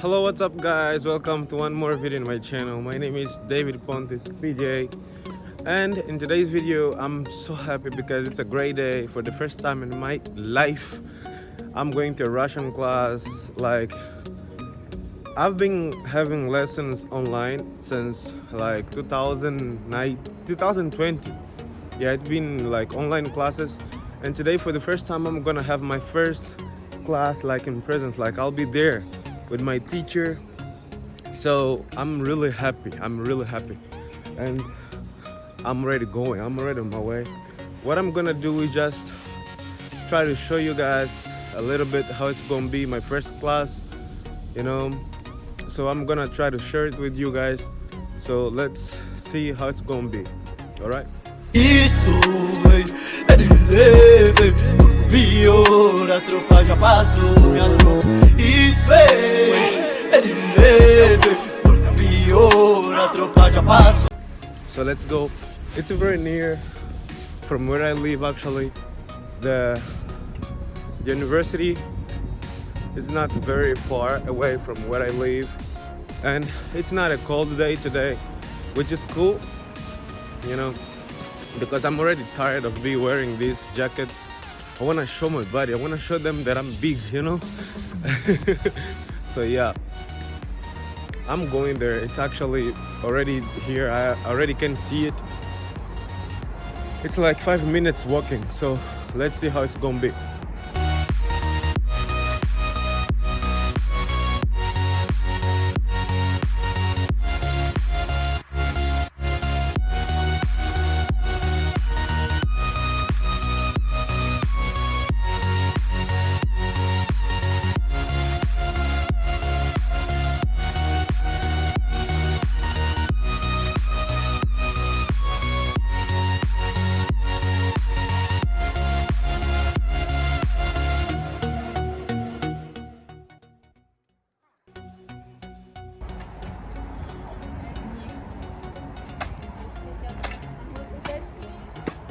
hello what's up guys? Welcome to one more video in my channel. My name is david pontis pj and in today's video i'm so happy because it's a great day. For the first time in my life i'm going to a russian class. Like i've been having lessons online since like 2009 2020 yeah it's been like online classes. And today for the first time i'm gonna have my first class like in presence. Like i'll be there with my teacher. So i'm really happy i'm really happy. And i'm already going i'm already on my way. What i'm gonna do is just try to show you guys a little bit how it's gonna be my first class you know? So i'm gonna try to share it with you guys. So let's see how it's gonna be all right Vior, a tropa já passou é Vior, a tropa já passou so let's go. It's very near from where i live actually. The university is not very far away from where i live. And it's not a cold day today which is cool you know because i'm already tired of be wearing these jackets i want to show my body. I want to show them that i'm big you know? So yeah. I'm going there. It's actually already here. I already can see it. It's like five minutes walking. So let's see how it's gonna be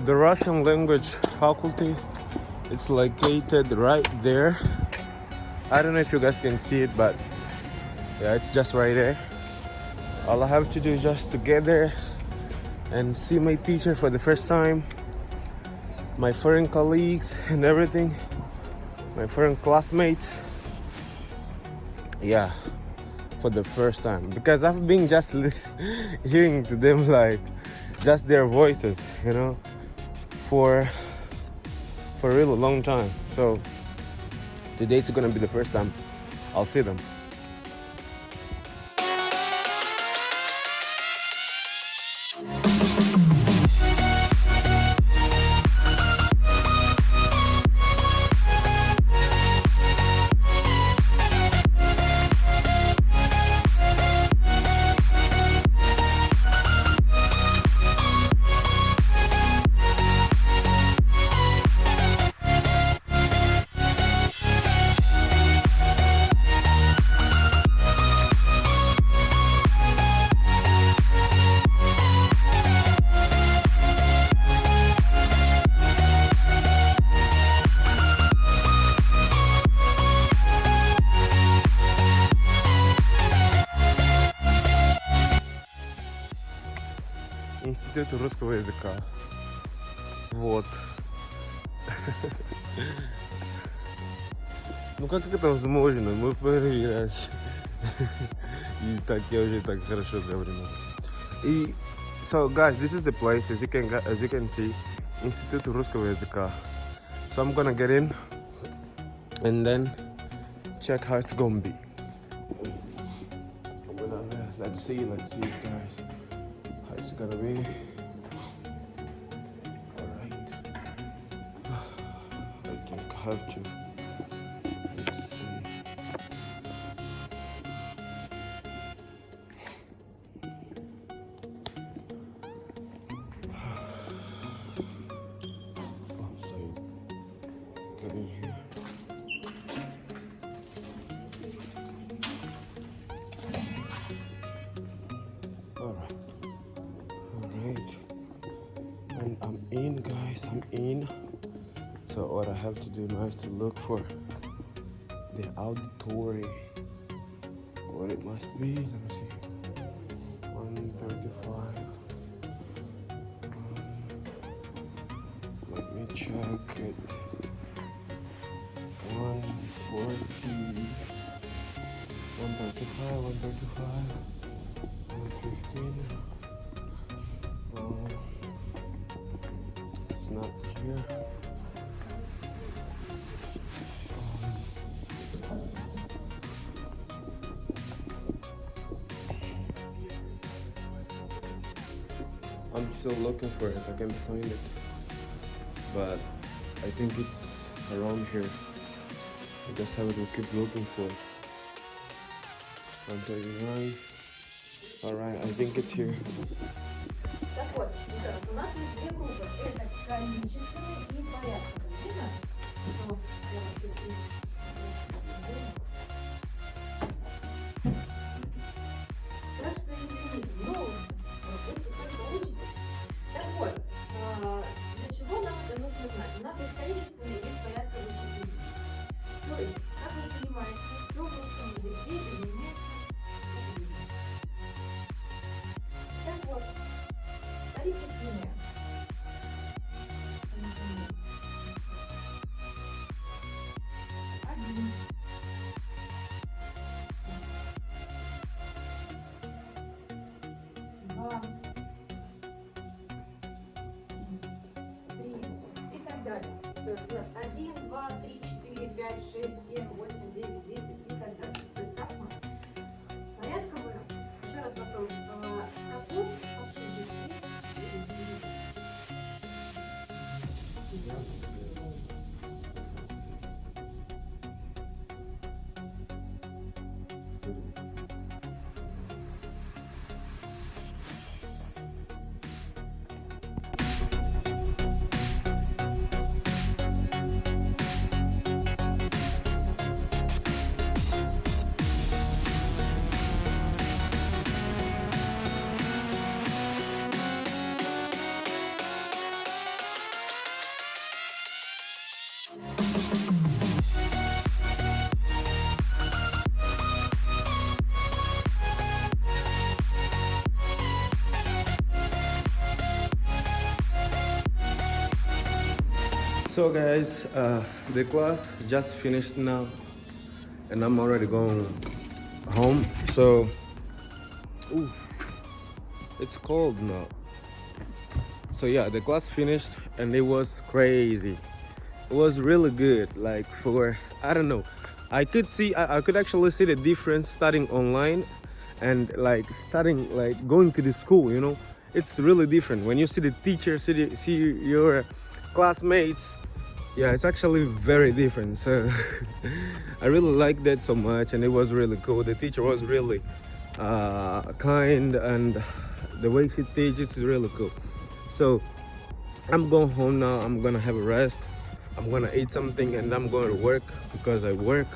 the Russian language faculty it's located right there. I don't know if you guys can see it but yeah it's just right there. All I have to do is just to get there and see my teacher for the first time my foreign colleagues and everything my foreign classmates. Yeah for the first time. Because I've been just hearing to them like just their voices you know for for a really long time. So today's gonna be the first time I'll see them Институт русского языка. Вот. Ну как это возможно? Мы проверять. И так я уже так хорошо говорю. И so guys, this is the place as you can as you can see, Институт русского языка. So I'm gonna get in and then check how it's gonna be. Let's see, let's see guys gonna be. Alright. I think I have to. Guys, I'm in. So what I have to do now is to look for the auditory. What it must be. Let me see. 135. Um, let me check it. 140. 135, 135, 115. I'm still looking for it. I can't find it. But I think it's around here. I guess I will keep looking for it. 139. Alright, I think it's here. Так вот, еще раз, у нас есть две группы. Это количественные и порядковые. Видно? Вот, вот тарики спины. Один. Два. Три. И так далее. То есть у нас 1, 2, 3, 4, 5, 6, 7, 8, 9, 10, Yeah. So guys, uh, the class just finished now and I'm already going home. So, ooh, it's cold now. So yeah, the class finished and it was crazy. It was really good. Like for, I don't know, I could see, I, I could actually see the difference starting online and like starting like going to the school, you know. It's really different when you see the teacher, see, the, see your classmates yeah it's actually very different so i really liked that so much and it was really cool. The teacher was really uh, kind and the way she teaches is really cool. So i'm going home now i'm gonna have a rest i'm gonna eat something and i'm going to work because i work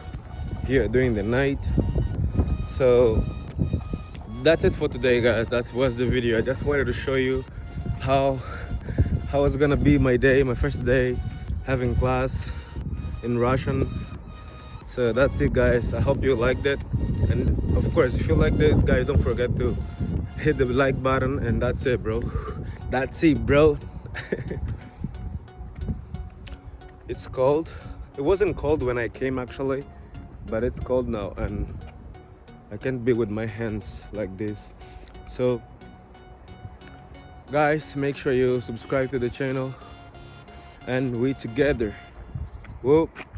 here during the night. So that's it for today guys. That was the video. I just wanted to show you how how it's gonna be my day my first day having class in Russian. So that's it guys. I hope you liked it. And of course, if you liked it, guys, don't forget to hit the like button. And that's it, bro. That's it, bro. it's cold. It wasn't cold when I came actually, but it's cold now and I can't be with my hands like this. So guys, make sure you subscribe to the channel and we together. Whoop.